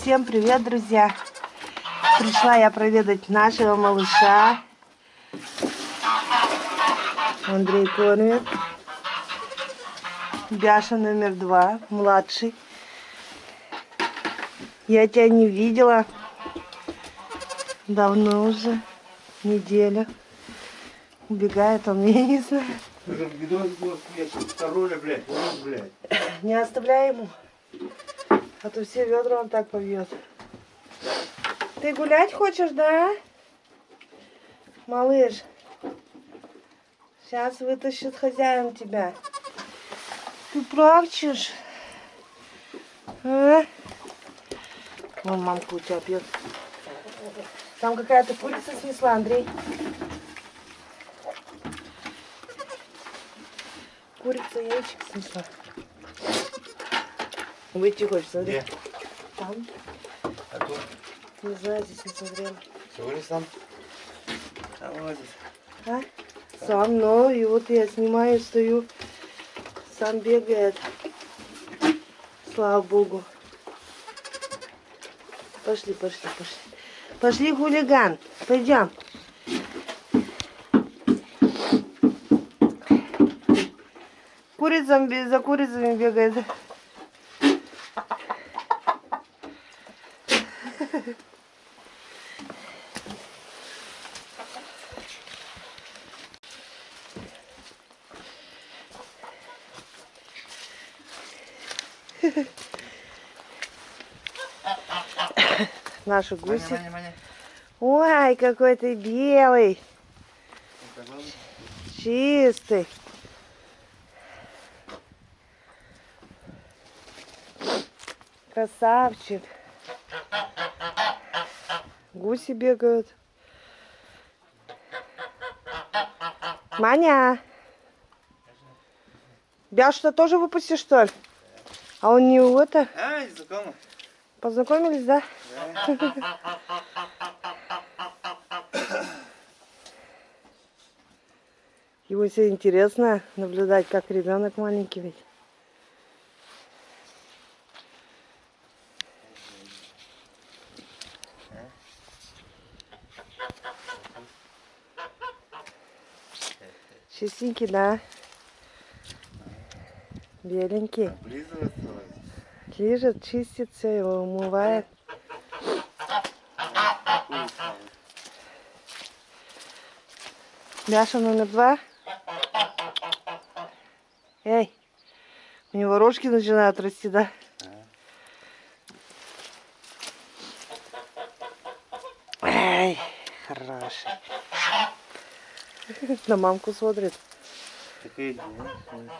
Всем привет, друзья! Пришла я проведать нашего малыша. Андрей кормит. Бяша номер два, младший. Я тебя не видела. Давно уже. Неделя. Убегает он, я не знаю. Не оставляй ему. А то все ведра он так побьет. Ты гулять хочешь, да? Малыш. Сейчас вытащит хозяин тебя. Ты плачешь? А? Вон мамка у тебя пьет. Там какая-то курица снесла, Андрей. Курица яичек снесла. Выйти хочешь, смотри. Где? Там. А тут? Не знаю, здесь не смотрела. Сегодня сам. А молодец. А? Сам, но и вот я снимаю, стою. Сам бегает. Слава богу. Пошли, пошли, пошли. Пошли, хулиган. Пойдем. Курицам, за курицами бегает. Наши Маня, гуси. Маня, Маня. Ой, какой ты белый, чистый. Красавчик. Гуси бегают. Маня. Бяш-то тоже выпустишь, что ли? А он не это? А, знакомо. Познакомились, да? Его все интересно наблюдать, как ребенок маленький ведь. Чистенький, да? Беленький. Облизываться. Лежит, чистится, его умывает. Мяша номер два. Эй, у него рожки начинают расти, да? Эй, хороший. На мамку смотрит.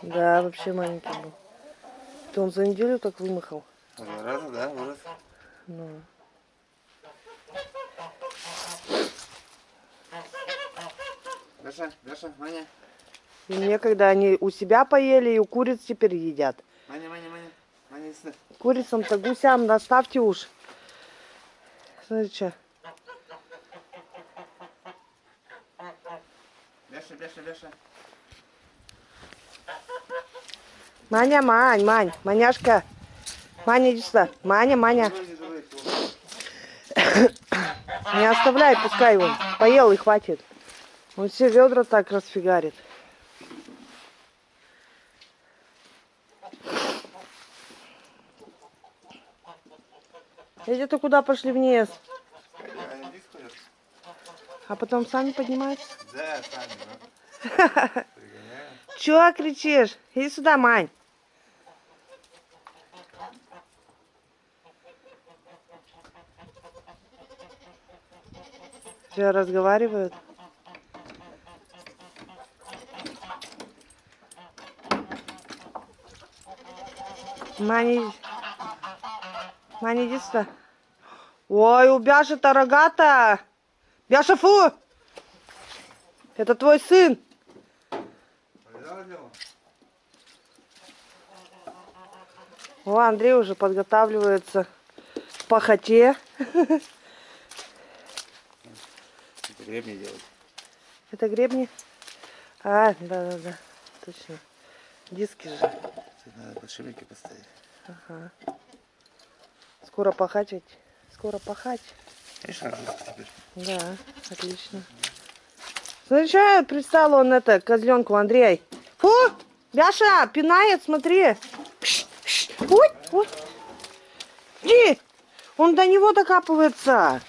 Да, вообще маленький был. То он за неделю так вымахал. Раза, да, вырос. Ну. Даша, Даша, Маня. И мне, когда они у себя поели, и у куриц теперь едят. Маня, Маня, Маня. Маня. Курицам-то гусям наставьте уж. Смотри, что. Даша, Даша, Даша. Маня, Мань, Мань, Маняшка. Маня, иди сюда. Маня, Маня. Не оставляй, пускай он. Поел и хватит. Он все ведра так расфигарит. Эти-то куда пошли вниз? А потом сами поднимаются? Да, сами, да. Чего кричишь? Иди сюда, Мань. Все разговаривают. Маня, иди- Маня, иди сюда. Ой, у Бяши-то рогата. Бяша, фу! Это твой сын. О, Андрей уже подготавливается к пахоте. Гребни делать. Это гребни? А, да-да-да, точно. Диски же. Тут надо подшипники поставить. Ага. Скоро пахать ведь. Скоро пахать. Работа теперь. Да, отлично. Смотри, что пристал он это, козленку, Андрей. Фу! Бяша, пинает, смотри. Пш, пш. Ой, ой. Иди! Он до него докапывается.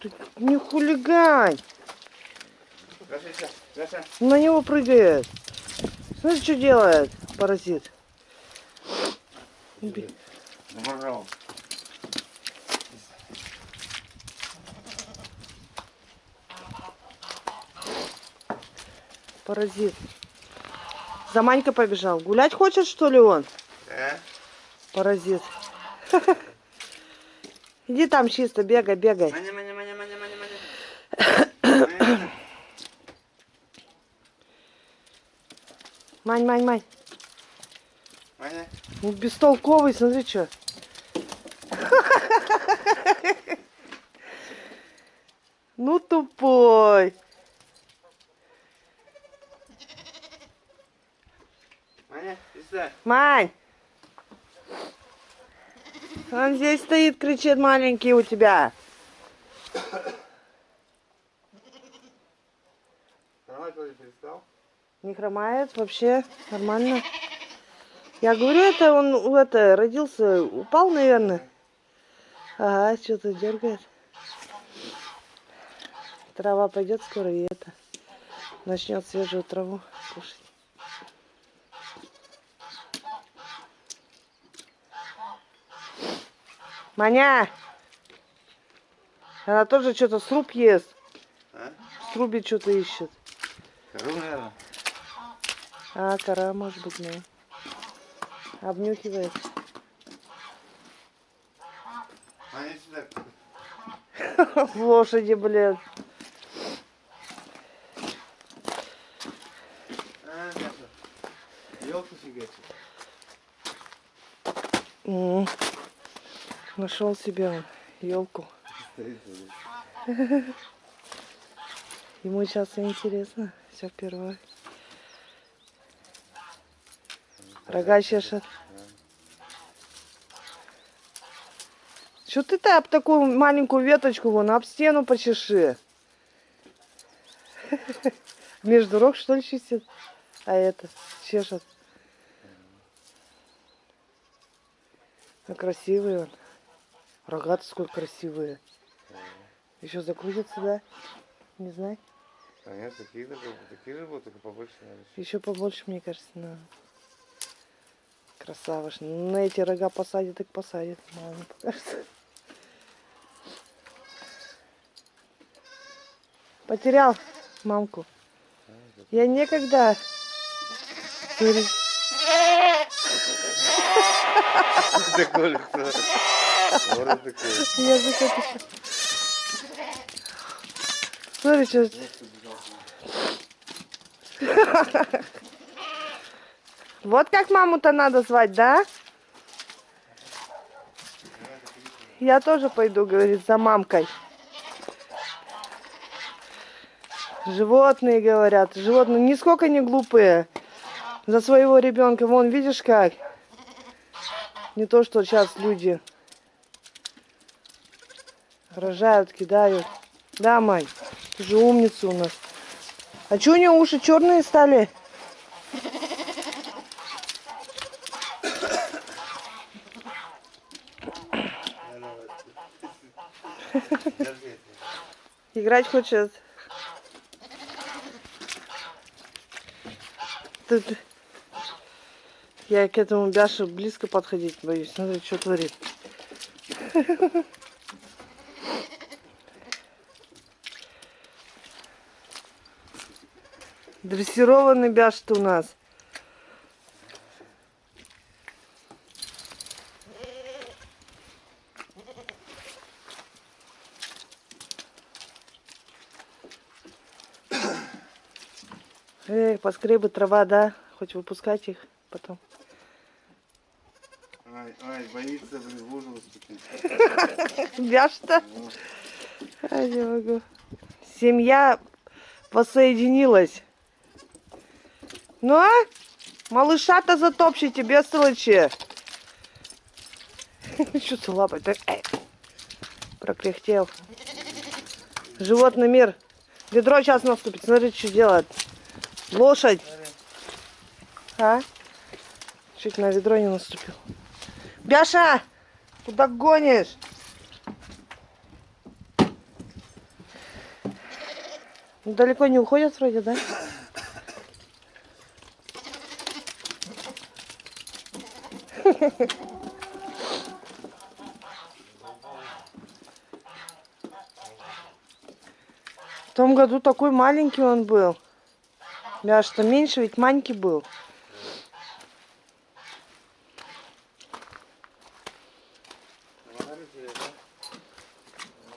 Ты не хулигань. Гаша, сейчас, Гаша. На него прыгает. Смотри, что делает, паразит. Заморал. Паразит. За Манькой побежал. Гулять хочет, что ли, он? Да? Паразит. Иди там чисто, бегай, бегай. Маня, маня, маня, маня, маня, маня. Маня. Мань, мань, мань. Маня. Ну, бестолковый, смотри, что. Ну, тупой. Маня, сюда. Мань. Он здесь стоит, кричит маленький у тебя. Давай, Коля, перестал. Не хромает вообще, нормально. Я говорю, это он это, родился, упал, наверное. Ага, что-то дергает. Трава пойдет скоро и это. Начнет свежую траву кушать. Маня! Она тоже что-то сруб ест. А? В срубе что-то ищет. Кору, наверное. А, кора, может быть, ну. Обнюхивает. Лошади, блин. А. Нашел себе елку. Ему сейчас интересно. Все впервые. Рога чешет. Что ты-то об такую маленькую веточку вон об стену почеши? Между рог что ли чистит? А это чешет. А красивый он. Рога-то сколько красивые. Еще закрутится, да? Не знаю. А нет, такие же, такие же будут, только побольше надо. Еще побольше, мне кажется, надо. Красава ж. На эти рога посадит, так посадит. Мало покажется. Потерял мамку. Я некогда. Это. Смотри, что... Вот как маму-то надо звать, да? Я тоже пойду, говорит, за мамкой. Животные, говорят. Животные нисколько не глупые. За своего ребенка. Вон, видишь как? Не то, что сейчас люди рожают, кидают. Да, Май, ты же умница у нас. А что у нее уши черные стали? Играть хочет. Тут я к этому Бяше близко подходить боюсь. Смотри, что творит. Дрессированный Бяш ты у нас. Поскребы трава, да? Хоть выпускать их потом. Ай, ай, боится, блин, в лужу наступить. Бяш-то? Ай, не могу. Семья воссоединилась. Ну а? Малыша-то затопчите, бестолочи. Что ты лапой? Так. Прокряхтел. Животный мир. Ведро сейчас наступит. Смотри, что делает. Лошадь. А? Чуть на ведро не наступил. Бяша! Куда гонишь? Ну, Далеко не уходят вроде, да? В том году такой маленький он был. Бяш, что меньше ведь маленький был.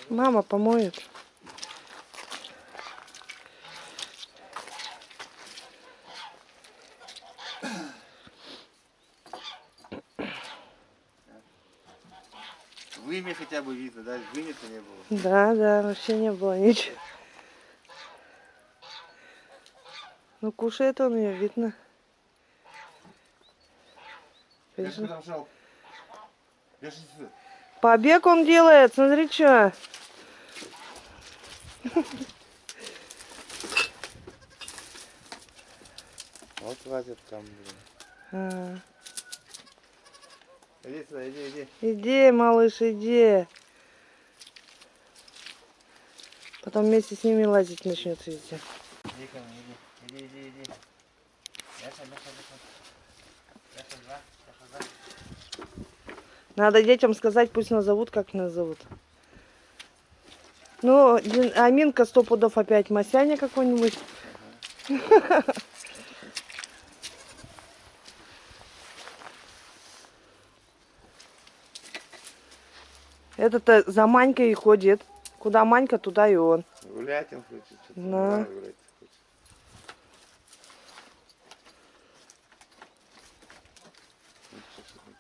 Мама помоет. Вымя хотя бы видно, да? Вымя-то не было. Да, да, вообще не было ничего. Ну, кушает он ее, видно. Конечно. Побег он делает, смотри, что. Вот лазит там, блин. А, Иди сюда, иди, иди. иди, малыш, иди. Потом вместе с ними лазить начнет везде. Иди ко мне, иди. Иди, иди, иди. Бяша, бяша, бяша. Бяша, два, бяша, два. Надо детям сказать, пусть назовут, как нас зовут. Ну, Аминка сто пудов опять Масяня какой-нибудь. Это-то за Манькой и ходит. Куда Манька, туда и он. Гулять он хочет. Да. гулять хочет. Ну, что ж ты хочешь?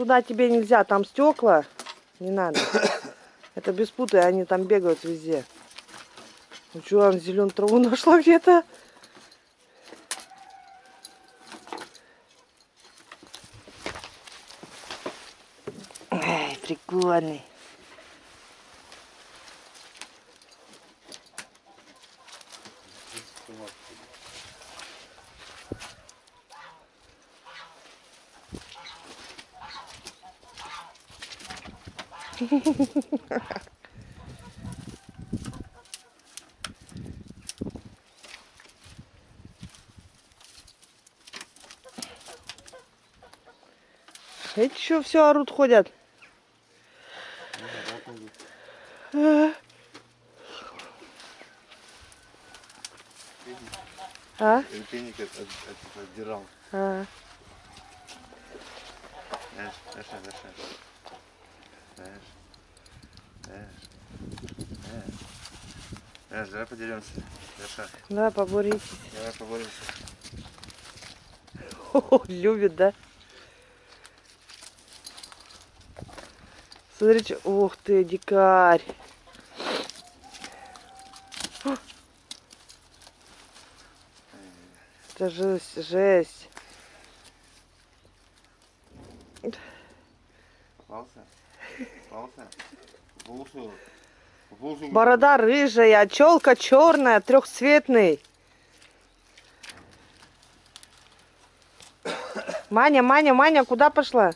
Туда тебе нельзя, там стекла. Не надо. Это беспуты, они там бегают везде. Ну что, он зеленую траву нашла где-то? Эй, прикольный. Эти что все орут, ходят? А? А? Отдирал. А. Знаешь, знаешь, знаешь. Знаешь. Знаешь. Знаешь, давай подеремся. Даша, Да, поборитесь. давай поборемся. О, любит, да? Смотрите, ух ты, дикарь. Это жесть, жесть. Борода рыжая, челка черная, трехцветный. Маня, Маня, Маня, куда пошла?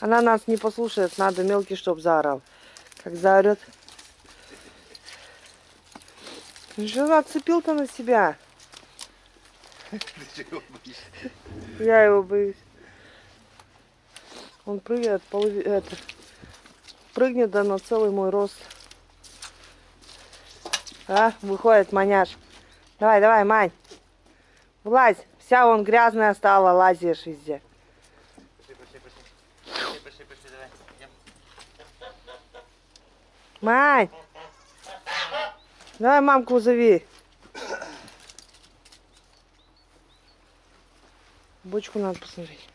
Она нас не послушает, надо мелкий, чтоб заорал. Как заорет. Что отцепил-то на себя? Я его боюсь. Он прыгает, полови- это, прыгнет да на целый мой рост. А, выходит маняш. Давай, давай, Мань. Влазь. Вся он грязная стала, лазишь везде. Мань. Давай мамку зови. Бочку надо посмотреть.